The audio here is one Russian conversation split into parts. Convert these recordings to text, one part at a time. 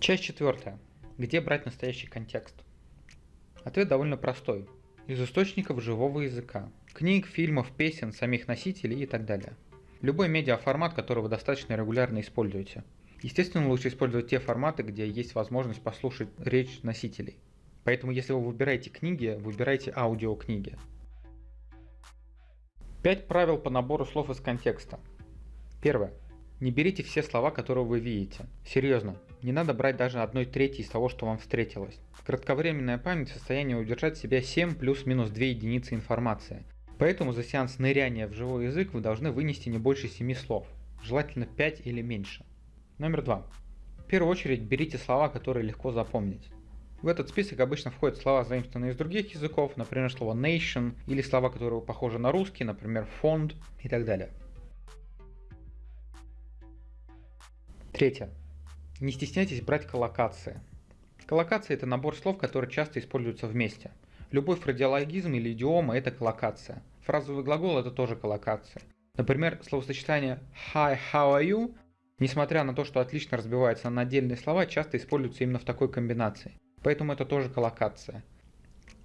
Часть четвертая. Где брать настоящий контекст? Ответ довольно простой. Из источников живого языка. Книг, фильмов, песен, самих носителей и так далее. Любой медиаформат, который вы достаточно регулярно используете. Естественно, лучше использовать те форматы, где есть возможность послушать речь носителей. Поэтому, если вы выбираете книги, выбирайте аудиокниги. Пять правил по набору слов из контекста. Первое. Не берите все слова, которые вы видите. Серьезно, не надо брать даже одной трети из того, что вам встретилось. Кратковременная память в состоянии удержать в себя 7 плюс-минус 2 единицы информации. Поэтому за сеанс ныряния в живой язык вы должны вынести не больше 7 слов, желательно 5 или меньше. Номер 2. В первую очередь берите слова, которые легко запомнить. В этот список обычно входят слова, заимствованные из других языков, например, слово nation, или слова, которые похожи на русский, например, фонд и так далее. Третье. Не стесняйтесь брать коллокации. Коллокация – это набор слов, которые часто используются вместе. Любой фразеологизм или идиома – это коллокация. Фразовый глагол – это тоже коллокация. Например, словосочетание «Hi, how are you?» Несмотря на то, что отлично разбивается на отдельные слова, часто используется именно в такой комбинации. Поэтому это тоже коллокация.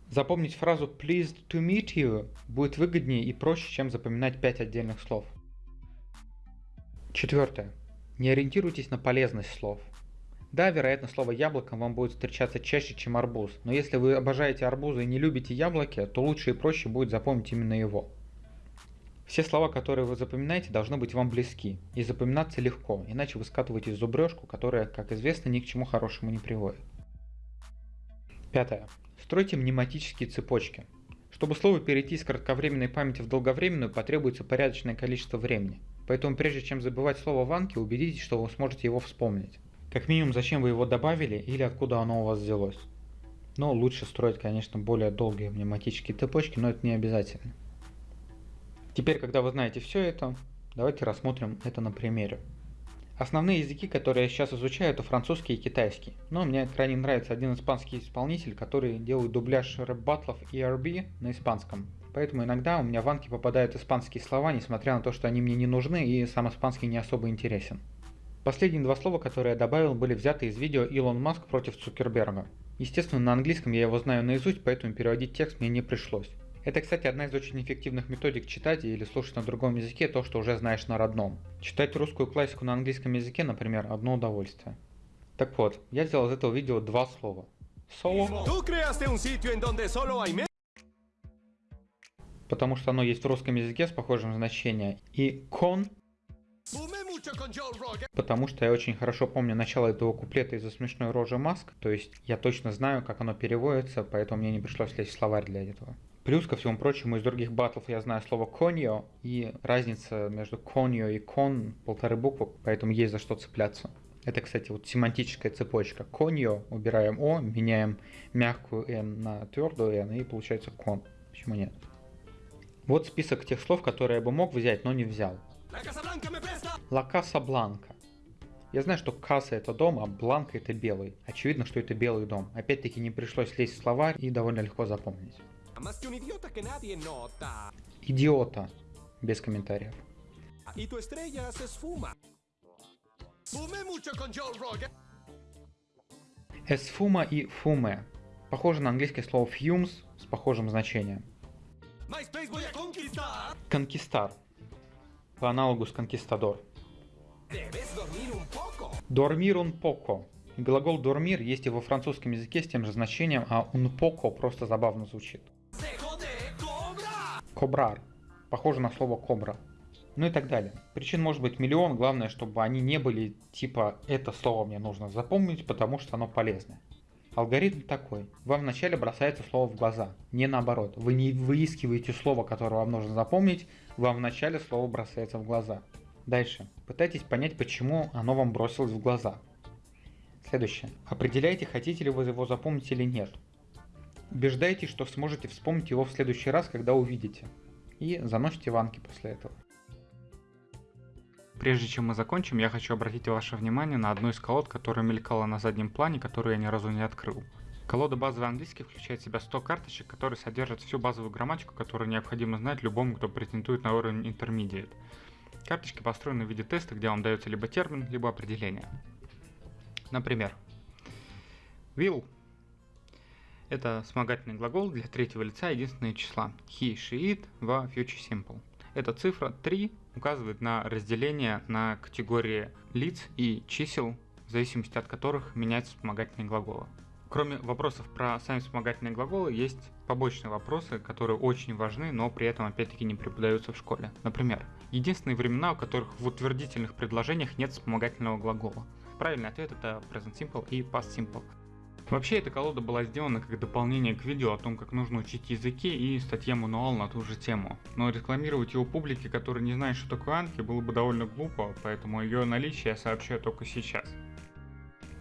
Запомнить фразу pleased to meet you будет выгоднее и проще, чем запоминать 5 отдельных слов. Четвертое. Не ориентируйтесь на полезность слов. Да, вероятно, слово яблоко вам будет встречаться чаще, чем арбуз, но если вы обожаете арбузы и не любите яблоки, то лучше и проще будет запомнить именно его. Все слова, которые вы запоминаете, должны быть вам близки и запоминаться легко, иначе вы скатываетесь в зубрежку, которая, как известно, ни к чему хорошему не приводит. Пятое. Стройте мнематические цепочки. Чтобы слово перейти из кратковременной памяти в долговременную, потребуется порядочное количество времени. Поэтому прежде чем забывать слово в анке, убедитесь, что вы сможете его вспомнить. Как минимум, зачем вы его добавили или откуда оно у вас взялось. Но лучше строить, конечно, более долгие мнематические цепочки, но это не обязательно. Теперь, когда вы знаете все это, давайте рассмотрим это на примере. Основные языки, которые я сейчас изучаю, это французский и китайский. Но мне крайне нравится один испанский исполнитель, который делает дубляж рэп-батлов ERB на испанском. Поэтому иногда у меня в анки попадают испанские слова, несмотря на то, что они мне не нужны и сам испанский не особо интересен. Последние два слова, которые я добавил, были взяты из видео Илон Маск против Цукерберга. Естественно, на английском я его знаю наизусть, поэтому переводить текст мне не пришлось. Это, кстати, одна из очень эффективных методик читать или слушать на другом языке то, что уже знаешь на родном. Читать русскую классику на английском языке, например, одно удовольствие. Так вот, я сделал из этого видео два слова. Соло потому что оно есть в русском языке с похожим значением, и кон, потому что я очень хорошо помню начало этого куплета из-за смешной рожи Маск, то есть я точно знаю, как оно переводится, поэтому мне не пришлось лезть в словарь для этого. Плюс, ко всему прочему, из других батлов я знаю слово коньо, и разница между коньо и кон полторы буквы, поэтому есть за что цепляться. Это, кстати, вот семантическая цепочка. Коньо, убираем О, меняем мягкую Н на твердую Н, и получается кон. Почему нет? Вот список тех слов, которые я бы мог взять, но не взял. Ла Каса Бланка. Я знаю, что Каса это дом, а Бланка это белый. Очевидно, что это белый дом. Опять-таки не пришлось лезть в словарь и довольно легко запомнить. Идиота. Без комментариев. Эсфума и фуме. Похоже на английское слово fumes с похожим значением. Конкистар. По аналогу с конкистадор. Дормир un poco. Глагол дормир есть и во французском языке с тем же значением, а un poco просто забавно звучит. Кобрар. Похоже на слово кобра. Ну и так далее. Причин может быть миллион, главное, чтобы они не были типа «это слово мне нужно запомнить, потому что оно полезное». Алгоритм такой. Вам вначале бросается слово в глаза, не наоборот. Вы не выискиваете слово, которое вам нужно запомнить, вам вначале слово бросается в глаза. Дальше. Пытайтесь понять, почему оно вам бросилось в глаза. Следующее. Определяйте, хотите ли вы его запомнить или нет. Убеждайтесь, что сможете вспомнить его в следующий раз, когда увидите. И заносите ванки после этого. Прежде чем мы закончим, я хочу обратить ваше внимание на одну из колод, которая мелькала на заднем плане, которую я ни разу не открыл. Колода базовый английский включает в себя 100 карточек, которые содержат всю базовую грамматику, которую необходимо знать любому, кто претендует на уровень Intermediate. Карточки построены в виде теста, где вам дается либо термин, либо определение. Например, Will – это вспомогательный глагол для третьего лица единственного числа. He, she, it в future simple. Эта цифра 3 указывает на разделение на категории лиц и чисел, в зависимости от которых меняются вспомогательные глаголы. Кроме вопросов про сами вспомогательные глаголы, есть побочные вопросы, которые очень важны, но при этом опять-таки не преподаются в школе. Например, единственные времена, у которых в утвердительных предложениях нет вспомогательного глагола. Правильный ответ это present simple и past simple. Вообще эта колода была сделана как дополнение к видео о том, как нужно учить языки и статья-мануал на ту же тему. Но рекламировать его публике, которая не знает, что такое Анки, было бы довольно глупо, поэтому ее наличие я сообщаю только сейчас.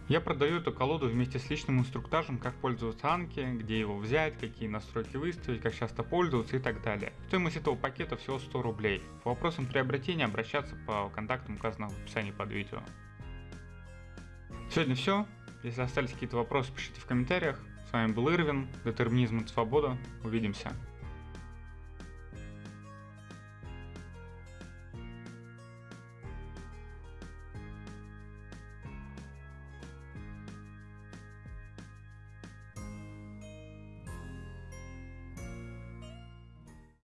Я продаю эту колоду вместе с личным инструктажем, как пользоваться Анки, где его взять, какие настройки выставить, как часто пользоваться и так далее. Стоимость этого пакета всего 100 рублей. По вопросам приобретения обращаться по контактам, указанным в описании под видео. Сегодня все. Если остались какие-то вопросы, пишите в комментариях. С вами был Ирвин, Детерминизм и Свобода. Увидимся.